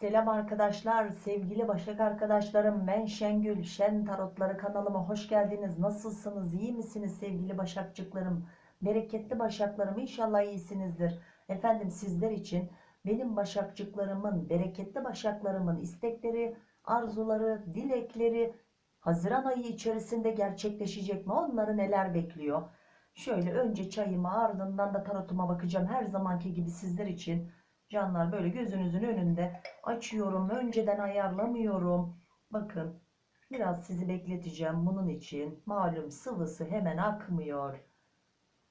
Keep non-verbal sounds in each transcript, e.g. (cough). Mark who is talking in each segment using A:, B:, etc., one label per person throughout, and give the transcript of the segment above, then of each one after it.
A: Selam arkadaşlar, sevgili Başak arkadaşlarım. Ben Şengül, Şen Tarotları kanalıma hoş geldiniz. Nasılsınız? İyi misiniz sevgili Başakçıklarım? Bereketli Başaklarım inşallah iyisinizdir. Efendim sizler için benim Başakçıklarımın, bereketli Başaklarımın istekleri, arzuları, dilekleri Haziran ayı içerisinde gerçekleşecek mi? Onları neler bekliyor? Şöyle önce çayıma ardından da tarotuma bakacağım. Her zamanki gibi sizler için canlar böyle gözünüzün önünde açıyorum. Önceden ayarlamıyorum. Bakın biraz sizi bekleteceğim bunun için. Malum sıvısı hemen akmıyor.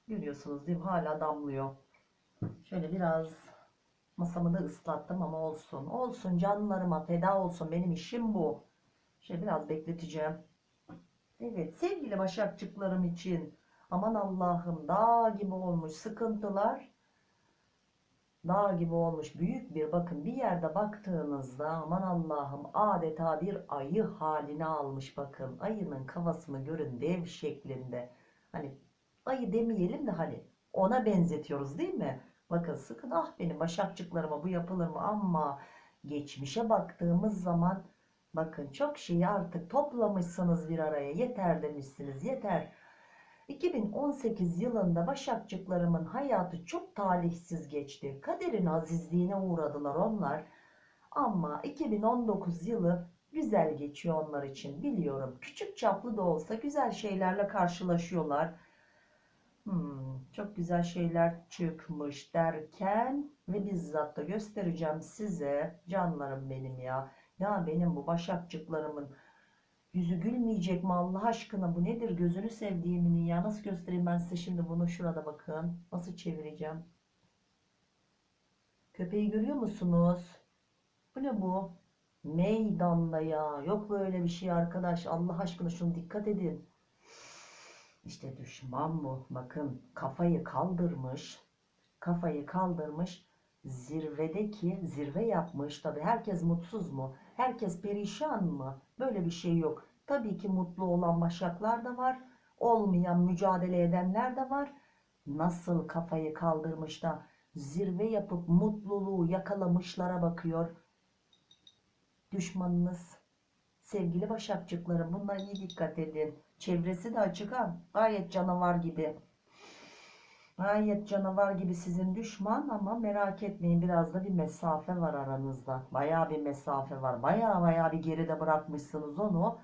A: Görüyorsunuz değil mi? Hala damlıyor. Şöyle biraz masamı da ıslattım ama olsun. Olsun canlarıma feda olsun. Benim işim bu. Şöyle biraz bekleteceğim. Evet sevgili başakçıklarım için aman Allah'ım dağ gibi olmuş sıkıntılar dağ gibi olmuş büyük bir bakın bir yerde baktığınızda aman Allah'ım adeta bir ayı haline almış bakın. Ayının kafasını görün dev şeklinde. Hani ayı demeyelim de hani ona benzetiyoruz değil mi? Bakın sıkın ah benim başakçıklarıma bu yapılır mı? Ama geçmişe baktığımız zaman bakın çok şeyi artık toplamışsınız bir araya. Yeter demişsiniz yeter 2018 yılında Başakçıklarımın hayatı çok talihsiz geçti. Kaderin azizliğine uğradılar onlar. Ama 2019 yılı güzel geçiyor onlar için biliyorum. Küçük çaplı da olsa güzel şeylerle karşılaşıyorlar. Hmm, çok güzel şeyler çıkmış derken ve bizzat da göstereceğim size canlarım benim ya. Ya benim bu başakçıklarımın Yüzü gülmeyecek mi Allah aşkına? Bu nedir? Gözünü sevdiğimin ya nasıl göstereyim ben size şimdi bunu? Şurada bakın. Nasıl çevireceğim? Köpeği görüyor musunuz? Bu ne bu? Meydanda ya. Yok böyle bir şey arkadaş. Allah aşkına şunu dikkat edin. İşte düşman bu. Bakın kafayı kaldırmış. Kafayı kaldırmış zirvedeki zirve yapmış. Tabi herkes mutsuz mu? Herkes perişan mı? Böyle bir şey yok. Tabii ki mutlu olan başaklar da var. Olmayan mücadele edenler de var. Nasıl kafayı kaldırmış da zirve yapıp mutluluğu yakalamışlara bakıyor? Düşmanınız sevgili başakçıklarım bunlara iyi dikkat edin. Çevresi de açık ha. Gayet canavar gibi Gayet canavar gibi sizin düşman ama merak etmeyin biraz da bir mesafe var aranızda. Baya bir mesafe var. Baya baya bir geride bırakmışsınız onu.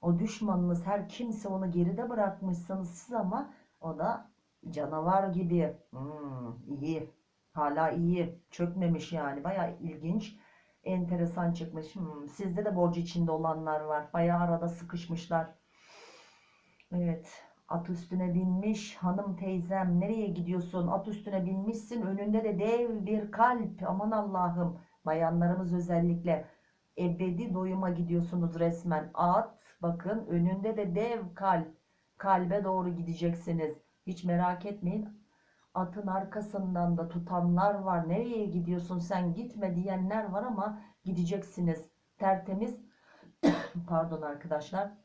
A: O düşmanınız her kimse onu geride bırakmışsınız siz ama o da canavar gibi. Hmm, iyi. Hala iyi. Çökmemiş yani. Baya ilginç. Enteresan çıkmış. Hmm, sizde de borcu içinde olanlar var. Baya arada sıkışmışlar. Evet. At üstüne binmiş hanım teyzem nereye gidiyorsun? At üstüne binmişsin önünde de dev bir kalp. Aman Allah'ım bayanlarımız özellikle ebedi doyuma gidiyorsunuz resmen. At bakın önünde de dev kalp. Kalbe doğru gideceksiniz. Hiç merak etmeyin. Atın arkasından da tutanlar var. Nereye gidiyorsun sen gitme diyenler var ama gideceksiniz. Tertemiz (coughs) pardon arkadaşlar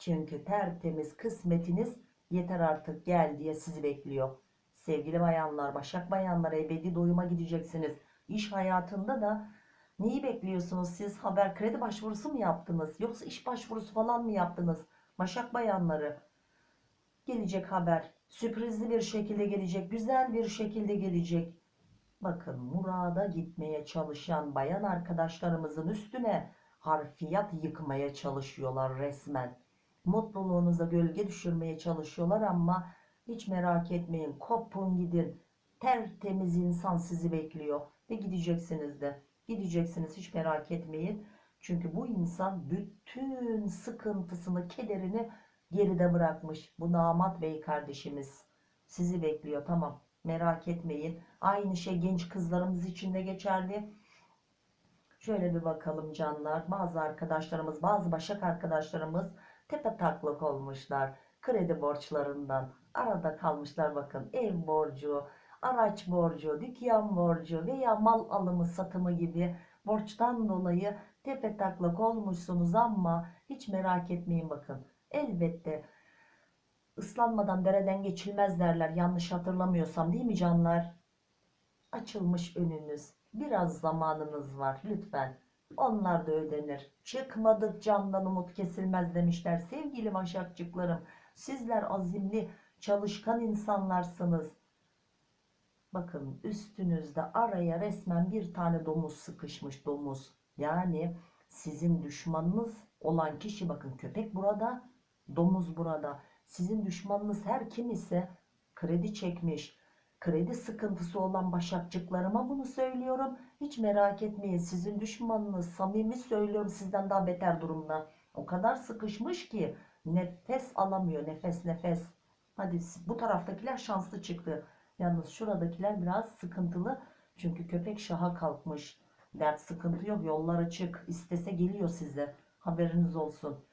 A: çünkü tertemiz kısmetiniz yeter artık gel diye sizi bekliyor. Sevgili bayanlar, başak bayanlar ebedi doyuma gideceksiniz. İş hayatında da neyi bekliyorsunuz siz? Haber kredi başvurusu mu yaptınız? Yoksa iş başvurusu falan mı yaptınız? Başak bayanları gelecek haber. Sürprizli bir şekilde gelecek. Güzel bir şekilde gelecek. Bakın murada gitmeye çalışan bayan arkadaşlarımızın üstüne harfiyat yıkmaya çalışıyorlar resmen mutluluğunuza gölge düşürmeye çalışıyorlar ama hiç merak etmeyin kopun gidin. Tertemiz insan sizi bekliyor ve gideceksiniz de. Gideceksiniz hiç merak etmeyin. Çünkü bu insan bütün sıkıntısını kederini geride bırakmış. Bu damat bey kardeşimiz sizi bekliyor tamam. Merak etmeyin. Aynı şey genç kızlarımız için de geçerli. Şöyle bir bakalım canlar. Bazı arkadaşlarımız bazı başak arkadaşlarımız tepe taklak olmuşlar kredi borçlarından arada kalmışlar bakın ev borcu araç borcu dükkan borcu veya mal alımı satımı gibi borçtan dolayı tepe taklak olmuşsunuz ama hiç merak etmeyin bakın elbette ıslanmadan dereden geçilmez derler yanlış hatırlamıyorsam değil mi canlar Açılmış önünüz. Biraz zamanınız var lütfen. Onlar da ödenir. Çıkmadık candan umut kesilmez demişler. Sevgili başakçıklarım, sizler azimli, çalışkan insanlarsınız. Bakın üstünüzde araya resmen bir tane domuz sıkışmış domuz. Yani sizin düşmanınız olan kişi bakın köpek burada, domuz burada. Sizin düşmanınız her kim ise kredi çekmiş, kredi sıkıntısı olan başakçıklarıma bunu söylüyorum. Hiç merak etmeyin sizin düşmanınız samimi söylüyorum sizden daha beter durumda. O kadar sıkışmış ki nefes alamıyor nefes nefes. Hadi bu taraftakiler şanslı çıktı. Yalnız şuradakiler biraz sıkıntılı. Çünkü köpek şaha kalkmış. Dert sıkıntı yok yollar açık. İstese geliyor size. Haberiniz olsun.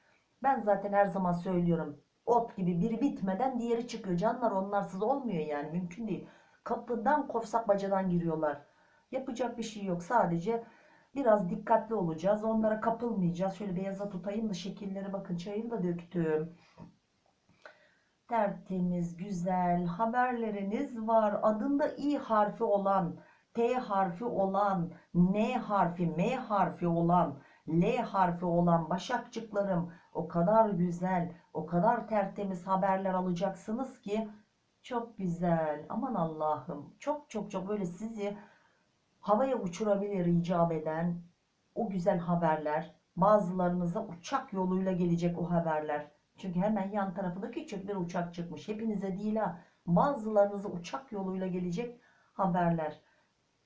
A: Ben zaten her zaman söylüyorum. Ot gibi biri bitmeden diğeri çıkıyor. Canlar onlarsız olmuyor yani mümkün değil. Kapıdan korsak bacadan giriyorlar. Yapacak bir şey yok. Sadece biraz dikkatli olacağız. Onlara kapılmayacağız. Şöyle beyaza tutayım da şekilleri bakın. Çayını da döktüm. Tertemiz, güzel haberleriniz var. Adında i harfi olan, t harfi olan, n harfi, m harfi olan, l harfi olan başakçıklarım o kadar güzel, o kadar tertemiz haberler alacaksınız ki çok güzel. Aman Allah'ım. Çok çok çok böyle sizi havaya uçurabilir icap eden o güzel haberler. Bazılarınıza uçak yoluyla gelecek o haberler. Çünkü hemen yan tarafında küçük bir uçak çıkmış. Hepinize değil ha. Bazılarınıza uçak yoluyla gelecek haberler.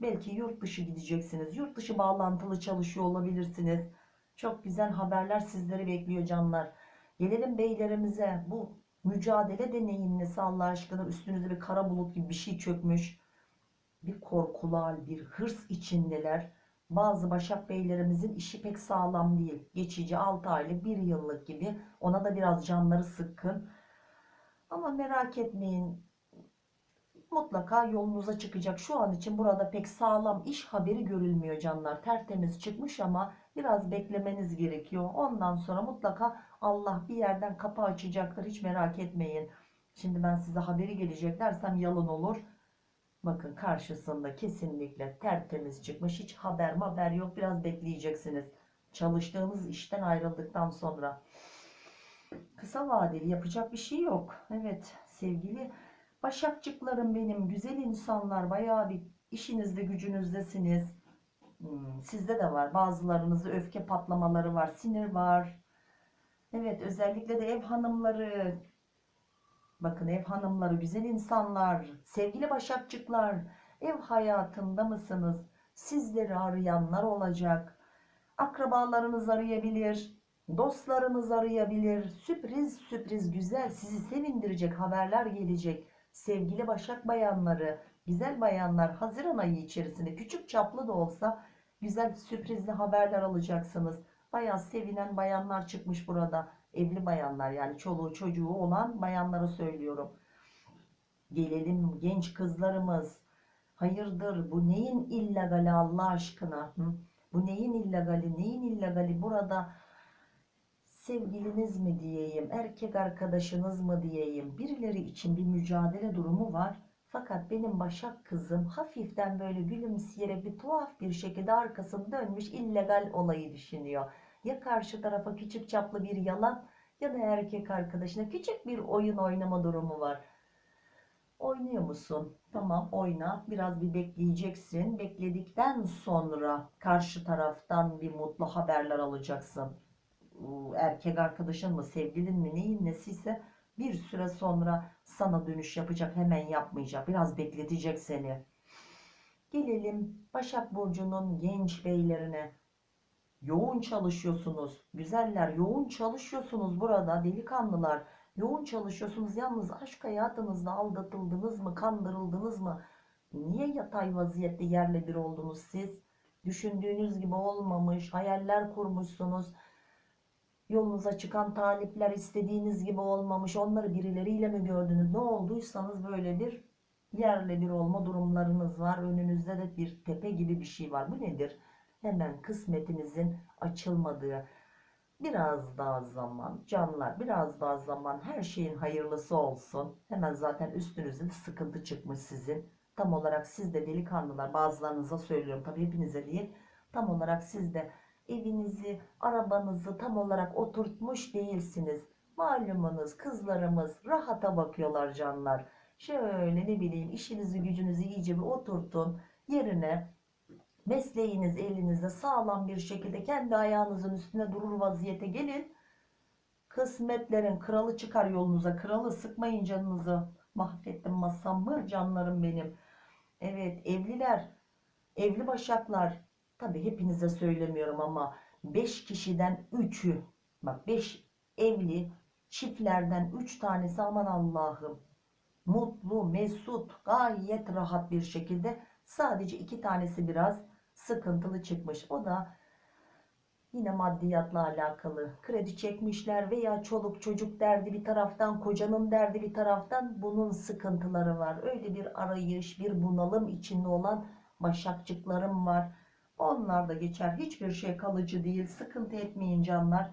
A: Belki yurt dışı gideceksiniz. Yurt dışı bağlantılı çalışıyor olabilirsiniz. Çok güzel haberler sizleri bekliyor canlar. Gelelim beylerimize. Bu mücadele deneyin nesi Allah aşkına üstünüze bir kara bulut gibi bir şey çökmüş. Bir korkular, bir hırs içindeler. Bazı Başak Beylerimizin işi pek sağlam değil. Geçici 6 aylık 1 yıllık gibi. Ona da biraz canları sıkkın. Ama merak etmeyin. Mutlaka yolunuza çıkacak. Şu an için burada pek sağlam iş haberi görülmüyor canlar. Tertemiz çıkmış ama biraz beklemeniz gerekiyor. Ondan sonra mutlaka Allah bir yerden kapı açacaktır. Hiç merak etmeyin. Şimdi ben size haberi gelecek dersem yalan olur. Bakın karşısında kesinlikle tertemiz çıkmış. Hiç haber haber yok. Biraz bekleyeceksiniz. Çalıştığınız işten ayrıldıktan sonra. Kısa vadeli yapacak bir şey yok. Evet sevgili başakçıklarım benim. Güzel insanlar. Bayağı bir işinizde gücünüzdesiniz. Hmm, sizde de var. Bazılarınızda öfke patlamaları var. Sinir var. Evet özellikle de ev hanımları Bakın ev hanımları, güzel insanlar, sevgili başakçıklar, ev hayatında mısınız? Sizleri arayanlar olacak. Akrabalarınız arayabilir, dostlarınız arayabilir. Sürpriz sürpriz güzel sizi sevindirecek haberler gelecek. Sevgili başak bayanları, güzel bayanlar Haziran ayı içerisinde küçük çaplı da olsa güzel sürprizli haberler alacaksınız. Bayağı sevinen bayanlar çıkmış burada evli bayanlar yani çoluğu çocuğu olan bayanlara söylüyorum. Gelelim genç kızlarımız. Hayırdır bu neyin illegali Allah aşkına? Hı? Bu neyin illegali? Neyin illegali? Burada sevgiliniz mi diyeyim, erkek arkadaşınız mı diyeyim, birileri için bir mücadele durumu var. Fakat benim Başak kızım hafiften böyle gülümseyerek bir tuhaf bir şekilde arkasını dönmüş illegal olayı düşünüyor. Ya karşı tarafa küçük çaplı bir yalan ya da erkek arkadaşına küçük bir oyun oynama durumu var. Oynuyor musun? Tamam oyna. Biraz bir bekleyeceksin. Bekledikten sonra karşı taraftan bir mutlu haberler alacaksın. Erkek arkadaşın mı, sevgilin mi, neyin nesiyse bir süre sonra sana dönüş yapacak. Hemen yapmayacak. Biraz bekletecek seni. Gelelim Başak Burcu'nun genç beylerine. Yoğun çalışıyorsunuz. Güzeller yoğun çalışıyorsunuz burada delikanlılar. Yoğun çalışıyorsunuz. Yalnız aşk hayatınızda aldatıldınız mı? Kandırıldınız mı? Niye yatay vaziyette yerle bir oldunuz siz? Düşündüğünüz gibi olmamış. Hayaller kurmuşsunuz. Yolunuza çıkan talipler istediğiniz gibi olmamış. Onları birileriyle mi gördünüz? Ne olduysanız böyle bir yerle bir olma durumlarınız var. Önünüzde de bir tepe gibi bir şey var. Bu nedir? hemen kısmetinizin açılmadığı biraz daha zaman canlar biraz daha zaman her şeyin hayırlısı olsun hemen zaten üstünüzde sıkıntı çıkmış sizin tam olarak siz de delikanlılar bazılarınıza söylüyorum tabii hepinize değil. Tam olarak siz de evinizi, arabanızı tam olarak oturtmuş değilsiniz. Malumunuz kızlarımız rahata bakıyorlar canlar. Şöyle ne bileyim işinizi gücünüzü iyice bir oturtun yerine mesleğiniz elinizde sağlam bir şekilde kendi ayağınızın üstüne durur vaziyete gelin. Kısmetlerin kralı çıkar yolunuza. Kralı sıkmayın canınızı. Mahvettim masam mı canlarım benim. Evet evliler, evli başaklar. Tabi hepinize söylemiyorum ama 5 kişiden 3'ü bak 5 evli çiftlerden 3 tanesi aman Allah'ım mutlu, mesut, gayet rahat bir şekilde sadece 2 tanesi biraz sıkıntılı çıkmış. O da yine maddiyatla alakalı. Kredi çekmişler veya çoluk çocuk derdi bir taraftan, kocanın derdi bir taraftan bunun sıkıntıları var. Öyle bir arayış, bir bunalım içinde olan başakçıklarım var. Onlar da geçer. Hiçbir şey kalıcı değil. Sıkıntı etmeyin canlar.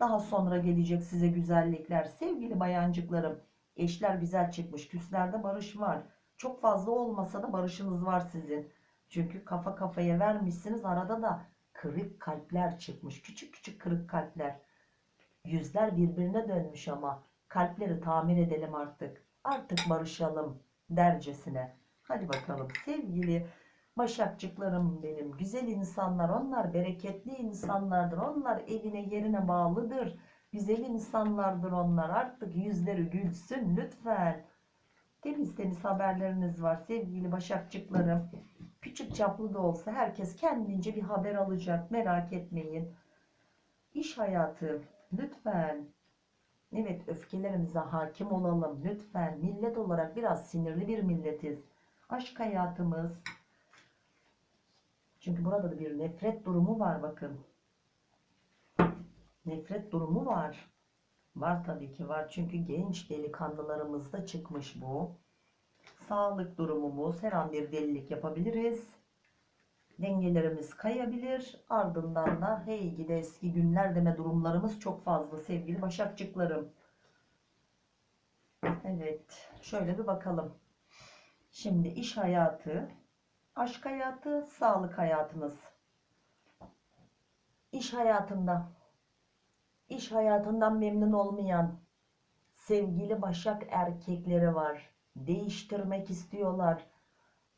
A: Daha sonra gelecek size güzellikler. Sevgili bayancıklarım, eşler güzel çıkmış. Küslerde barış var. Çok fazla olmasa da barışınız var sizin. Çünkü kafa kafaya vermişsiniz. Arada da kırık kalpler çıkmış. Küçük küçük kırık kalpler. Yüzler birbirine dönmüş ama kalpleri tamir edelim artık. Artık barışalım dercesine. Hadi bakalım sevgili başakçıklarım benim. Güzel insanlar onlar bereketli insanlardır. Onlar evine yerine bağlıdır. Güzel insanlardır onlar. Artık yüzleri gülsün lütfen. Temiz temiz haberleriniz var sevgili başakçıklarım. Küçük çaplı da olsa herkes kendince bir haber alacak. Merak etmeyin. İş hayatı lütfen. Evet öfkelerimize hakim olalım lütfen. Millet olarak biraz sinirli bir milletiz. Aşk hayatımız. Çünkü burada da bir nefret durumu var bakın. Nefret durumu var. Var tabii ki var. Çünkü genç delikanlılarımızda çıkmış bu. Sağlık durumumuz her an bir delilik yapabiliriz. Dengelerimiz kayabilir. Ardından da hey gide eski günler deme durumlarımız çok fazla sevgili başakçıklarım. Evet. Şöyle bir bakalım. Şimdi iş hayatı, aşk hayatı, sağlık hayatımız. İş hayatında iş hayatından memnun olmayan sevgili başak erkekleri var. Değiştirmek istiyorlar.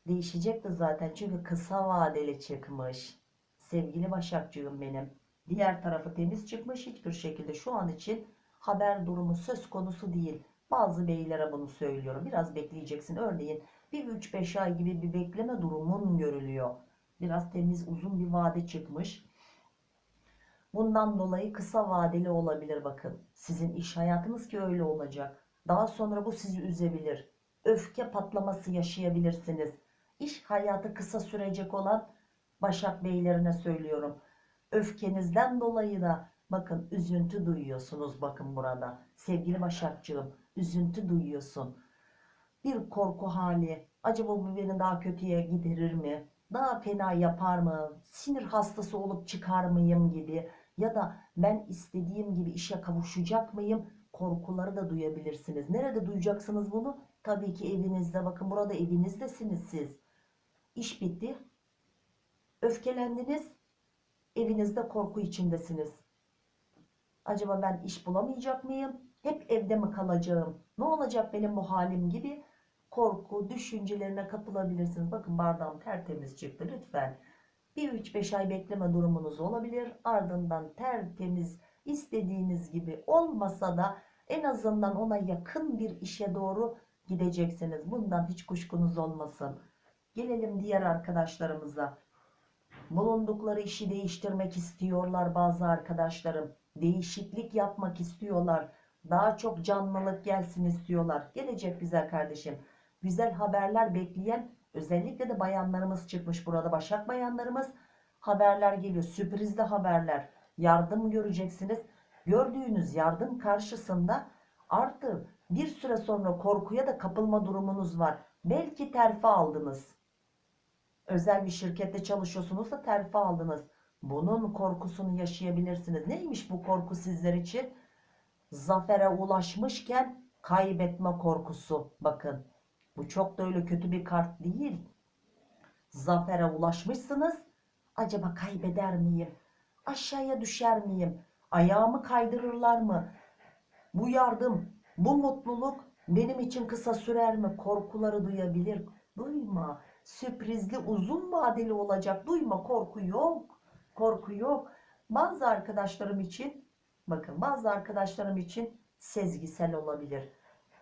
A: Değişecek de zaten çünkü kısa vadeli çıkmış. Sevgili başakcığım benim. Diğer tarafı temiz çıkmış hiçbir şekilde şu an için haber durumu söz konusu değil. Bazı beylere bunu söylüyorum. Biraz bekleyeceksin. Örneğin bir 3-5 ay gibi bir bekleme durumun görülüyor. Biraz temiz uzun bir vade çıkmış. Bundan dolayı kısa vadeli olabilir bakın. Sizin iş hayatınız ki öyle olacak. Daha sonra bu sizi üzebilir. Öfke patlaması yaşayabilirsiniz. İş hayatı kısa sürecek olan Başak Beylerine söylüyorum. Öfkenizden dolayı da bakın üzüntü duyuyorsunuz bakın burada. Sevgili Başakçığım üzüntü duyuyorsun. Bir korku hali. Acaba bu beni daha kötüye giderir mi? Daha fena yapar mı? Sinir hastası olup çıkar mıyım gibi ya da ben istediğim gibi işe kavuşacak mıyım? Korkuları da duyabilirsiniz. Nerede duyacaksınız bunu? Tabii ki evinizde. Bakın burada evinizdesiniz siz. İş bitti. Öfkelendiniz. Evinizde korku içindesiniz. Acaba ben iş bulamayacak mıyım? Hep evde mi kalacağım? Ne olacak benim bu halim gibi? Korku, düşüncelerine kapılabilirsiniz. Bakın bardağım tertemiz çıktı lütfen. Bir 3-5 ay bekleme durumunuz olabilir. Ardından tertemiz istediğiniz gibi olmasa da en azından ona yakın bir işe doğru gideceksiniz. Bundan hiç kuşkunuz olmasın. Gelelim diğer arkadaşlarımıza. Bulundukları işi değiştirmek istiyorlar bazı arkadaşlarım. Değişiklik yapmak istiyorlar. Daha çok canlılık gelsin istiyorlar. Gelecek güzel kardeşim. Güzel haberler bekleyen özellikle de bayanlarımız çıkmış burada. Başak bayanlarımız haberler geliyor. Sürprizli haberler. Yardım göreceksiniz. Gördüğünüz yardım karşısında artı bir süre sonra korkuya da kapılma durumunuz var. Belki terfi aldınız. Özel bir şirkette çalışıyorsunuz da terfi aldınız. Bunun korkusunu yaşayabilirsiniz. Neymiş bu korku sizler için? Zafere ulaşmışken kaybetme korkusu. Bakın Bu çok da öyle kötü bir kart değil. Zafere ulaşmışsınız. Acaba kaybeder miyim? Aşağıya düşer miyim? Ayağımı kaydırırlar mı? Bu yardım, bu mutluluk benim için kısa sürer mi? Korkuları duyabilir. Duyma. Sürprizli, uzun vadeli olacak. Duyma. Korku yok. Korku yok. Bazı arkadaşlarım için, bakın bazı arkadaşlarım için sezgisel olabilir.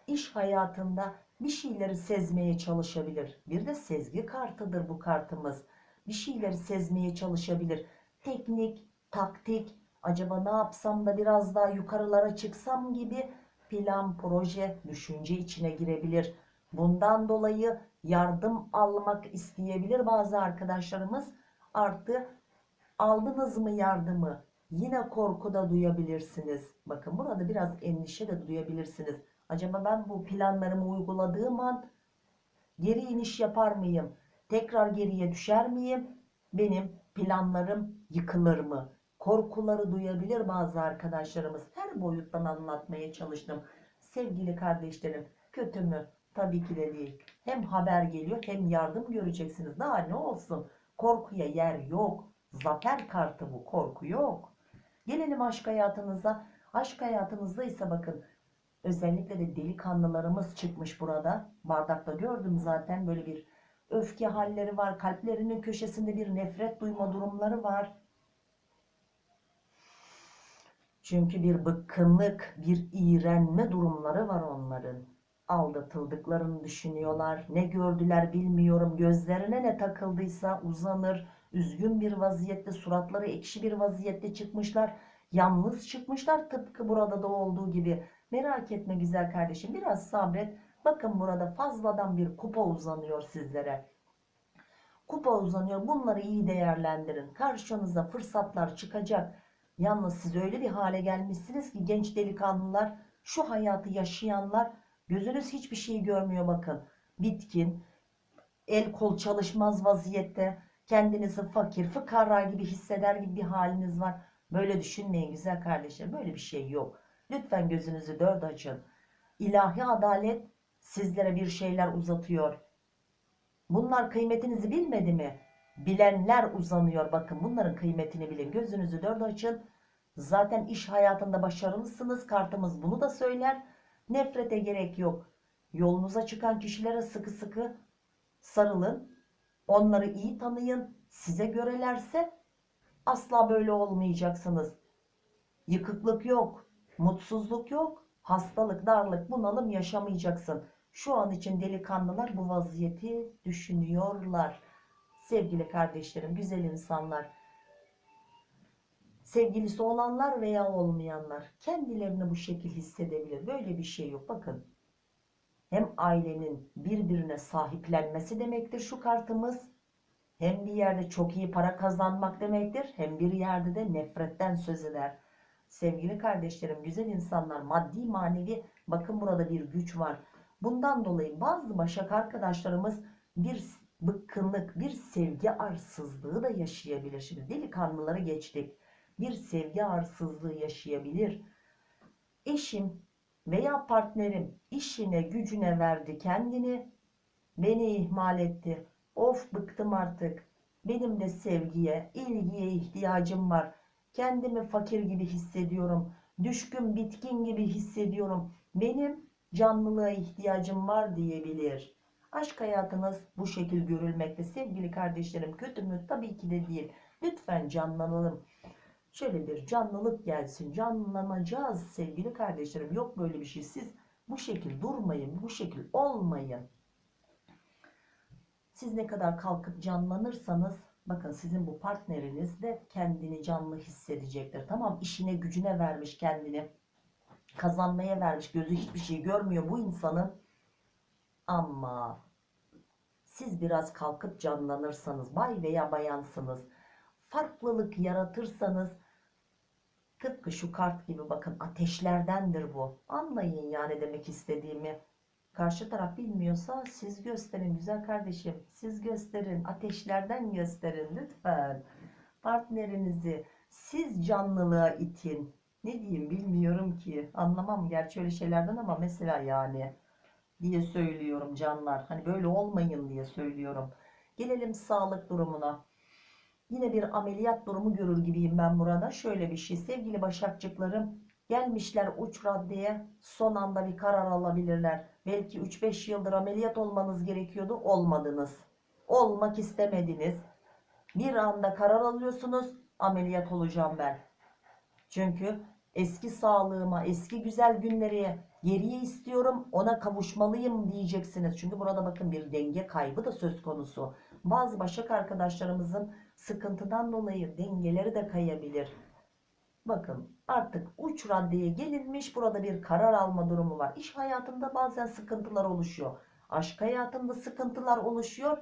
A: İş hayatında bir şeyleri sezmeye çalışabilir. Bir de sezgi kartıdır bu kartımız. Bir şeyleri sezmeye çalışabilir. Teknik, taktik, acaba ne yapsam da biraz daha yukarılara çıksam gibi plan, proje, düşünce içine girebilir. Bundan dolayı yardım almak isteyebilir bazı arkadaşlarımız. Artı aldınız mı yardımı? Yine korku da duyabilirsiniz. Bakın burada biraz endişe de duyabilirsiniz. Acaba ben bu planlarımı uyguladığım an geri iniş yapar mıyım? Tekrar geriye düşer miyim? Benim planlarım yıkılır mı? Korkuları duyabilir bazı arkadaşlarımız. Her boyuttan anlatmaya çalıştım. Sevgili kardeşlerim, kötü mü? Tabii ki de değil. Hem haber geliyor hem yardım göreceksiniz. Daha ne olsun? Korkuya yer yok. Zafer kartı bu. Korku yok. Gelelim aşk hayatınıza. Aşk hayatınızda ise bakın özellikle de delikanlılarımız çıkmış burada. Bardakta gördüm zaten böyle bir öfke halleri var. Kalplerinin köşesinde bir nefret duyma durumları var. Çünkü bir bıkkınlık, bir iğrenme durumları var onların. Aldatıldıklarını düşünüyorlar. Ne gördüler bilmiyorum. Gözlerine ne takıldıysa uzanır. Üzgün bir vaziyette, suratları ekşi bir vaziyette çıkmışlar. Yalnız çıkmışlar tıpkı burada da olduğu gibi. Merak etme güzel kardeşim biraz sabret. Bakın burada fazladan bir kupa uzanıyor sizlere. Kupa uzanıyor. Bunları iyi değerlendirin. Karşınıza fırsatlar çıkacak. Yalnız siz öyle bir hale gelmişsiniz ki genç delikanlılar, şu hayatı yaşayanlar gözünüz hiçbir şey görmüyor bakın. Bitkin, el kol çalışmaz vaziyette, kendinizi fakir, fıkara gibi hisseder gibi bir haliniz var. Böyle düşünmeyin güzel kardeşler. Böyle bir şey yok. Lütfen gözünüzü dört açın. İlahi adalet sizlere bir şeyler uzatıyor. Bunlar kıymetinizi bilmedi mi? Bilenler uzanıyor. Bakın bunların kıymetini bilin. Gözünüzü dört açın. Zaten iş hayatında başarılısınız. Kartımız bunu da söyler. Nefrete gerek yok. Yolunuza çıkan kişilere sıkı sıkı sarılın. Onları iyi tanıyın. Size görelerse asla böyle olmayacaksınız. Yıkıklık yok. Mutsuzluk yok. Hastalık, darlık, bunalım yaşamayacaksın. Şu an için delikanlılar bu vaziyeti düşünüyorlar. Sevgili kardeşlerim, güzel insanlar. Sevgilisi olanlar veya olmayanlar kendilerini bu şekil hissedebilir. Böyle bir şey yok. Bakın. Hem ailenin birbirine sahiplenmesi demektir şu kartımız. Hem bir yerde çok iyi para kazanmak demektir. Hem bir yerde de nefretten söz eder. Sevgili kardeşlerim, güzel insanlar, maddi manevi bakın burada bir güç var. Bundan dolayı bazı başak arkadaşlarımız bir bıkkınlık, bir sevgi arsızlığı da yaşayabilir. Şimdi delikanlıları geçtik. Bir sevgi arsızlığı yaşayabilir. Eşim veya partnerim işine gücüne verdi kendini, beni ihmal etti. Of bıktım artık. Benim de sevgiye, ilgiye ihtiyacım var. Kendimi fakir gibi hissediyorum. Düşkün, bitkin gibi hissediyorum. Benim canlılığa ihtiyacım var diyebilir. Aşk hayatınız bu şekil görülmekte. Sevgili kardeşlerim kötü mü? Tabii ki de değil. Lütfen canlanalım. Şöyle bir canlılık gelsin. Canlanacağız sevgili kardeşlerim. Yok böyle bir şey. Siz bu şekil durmayın. Bu şekil olmayın. Siz ne kadar kalkıp canlanırsanız bakın sizin bu partneriniz de kendini canlı hissedecektir. Tamam işine gücüne vermiş kendini. Kazanmaya vermiş. Gözü hiçbir şey görmüyor bu insanın. Ama siz biraz kalkıp canlanırsanız bay veya bayansınız. Farklılık yaratırsanız tıpkı şu kart gibi bakın ateşlerdendir bu. Anlayın yani demek istediğimi. Karşı taraf bilmiyorsa siz gösterin güzel kardeşim. Siz gösterin. Ateşlerden gösterin lütfen. Partnerinizi siz canlılığa itin. Ne diyeyim bilmiyorum ki. Anlamam gerçi öyle şeylerden ama mesela yani. diye söylüyorum canlar. Hani böyle olmayın diye söylüyorum. Gelelim sağlık durumuna. Yine bir ameliyat durumu görür gibiyim ben burada. Şöyle bir şey sevgili başakçıklarım gelmişler uç raddeye son anda bir karar alabilirler. Belki 3-5 yıldır ameliyat olmanız gerekiyordu olmadınız. Olmak istemediniz. Bir anda karar alıyorsunuz ameliyat olacağım ben. Çünkü eski sağlığıma, eski güzel günleri geriye istiyorum, ona kavuşmalıyım diyeceksiniz. Çünkü burada bakın bir denge kaybı da söz konusu. Bazı başak arkadaşlarımızın sıkıntıdan dolayı dengeleri de kayabilir. Bakın artık uç raddeye gelinmiş burada bir karar alma durumu var. İş hayatında bazen sıkıntılar oluşuyor. Aşk hayatında sıkıntılar oluşuyor.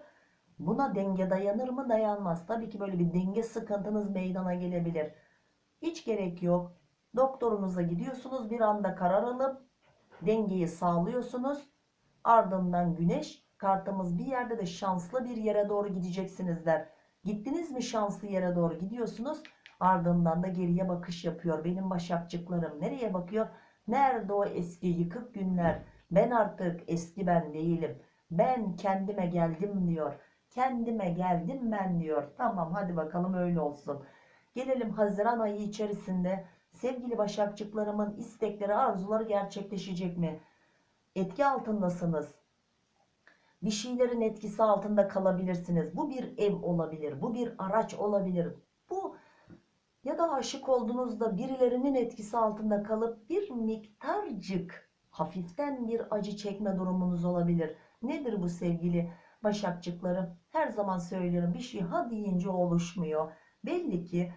A: Buna denge dayanır mı dayanmaz. Tabii ki böyle bir denge sıkıntınız meydana gelebilir. Hiç gerek yok. Doktorunuza gidiyorsunuz bir anda karar alıp dengeyi sağlıyorsunuz. Ardından güneş kartımız bir yerde de şanslı bir yere doğru gideceksiniz der. Gittiniz mi şanslı yere doğru gidiyorsunuz. Ardından da geriye bakış yapıyor. Benim başakçıklarım nereye bakıyor? Nerede o eski yıkık günler? Ben artık eski ben değilim. Ben kendime geldim diyor. Kendime geldim ben diyor. Tamam hadi bakalım öyle olsun. Gelelim Haziran ayı içerisinde sevgili başakçıklarımın istekleri, arzuları gerçekleşecek mi? Etki altındasınız. Bir şeylerin etkisi altında kalabilirsiniz. Bu bir ev olabilir, bu bir araç olabilir. Bu ya da aşık olduğunuzda birilerinin etkisi altında kalıp bir miktarcık hafiften bir acı çekme durumunuz olabilir. Nedir bu sevgili başakçıklarım? Her zaman söylüyorum bir şey ha deyince oluşmuyor. Belli ki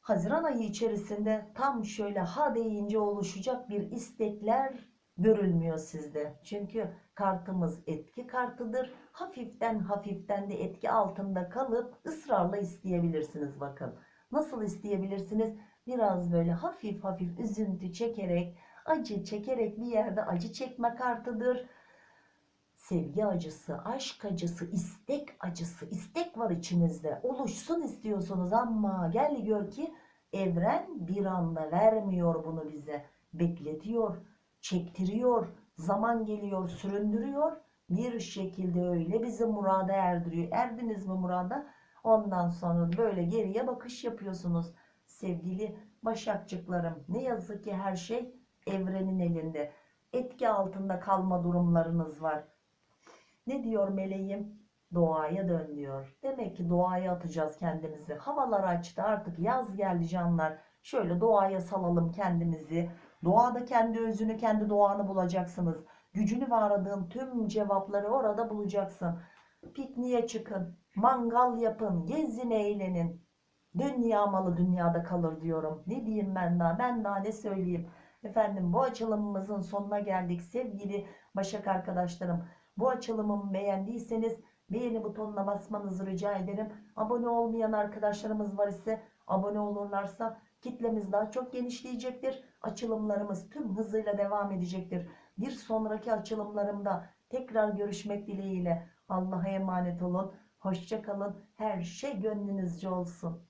A: Haziran ayı içerisinde tam şöyle ha deyince oluşacak bir istekler görülmüyor sizde. Çünkü kartımız etki kartıdır. Hafiften hafiften de etki altında kalıp ısrarla isteyebilirsiniz bakın. Nasıl isteyebilirsiniz? Biraz böyle hafif hafif üzüntü çekerek, acı çekerek bir yerde acı çekme kartıdır. Sevgi acısı, aşk acısı, istek acısı, istek var içinizde. Oluşsun istiyorsunuz ama gel gör ki evren bir anda vermiyor bunu bize. Bekletiyor, çektiriyor, zaman geliyor, süründürüyor. Bir şekilde öyle bizi murada erdiriyor. Erdiniz mi murada? Ondan sonra böyle geriye bakış yapıyorsunuz. Sevgili başakçıklarım ne yazık ki her şey evrenin elinde. Etki altında kalma durumlarınız var. Ne diyor meleğim? Doğaya dön diyor. Demek ki doğaya atacağız kendimizi. Havalar açtı artık yaz geldi canlar. Şöyle doğaya salalım kendimizi. Doğada kendi özünü, kendi doğanı bulacaksınız. Gücünü ve aradığın tüm cevapları orada bulacaksın. Pikniğe çıkın, mangal yapın, gezin, eğlenin. Dünya malı dünyada kalır diyorum. Ne diyeyim ben daha? Ben daha ne söyleyeyim? Efendim bu açılımımızın sonuna geldik sevgili Başak arkadaşlarım. Bu açılımımı beğendiyseniz beğeni butonuna basmanızı rica ederim. Abone olmayan arkadaşlarımız var ise abone olurlarsa kitlemiz daha çok genişleyecektir. Açılımlarımız tüm hızıyla devam edecektir. Bir sonraki açılımlarımda tekrar görüşmek dileğiyle Allah'a emanet olun. Hoşça kalın. Her şey gönlünüzce olsun.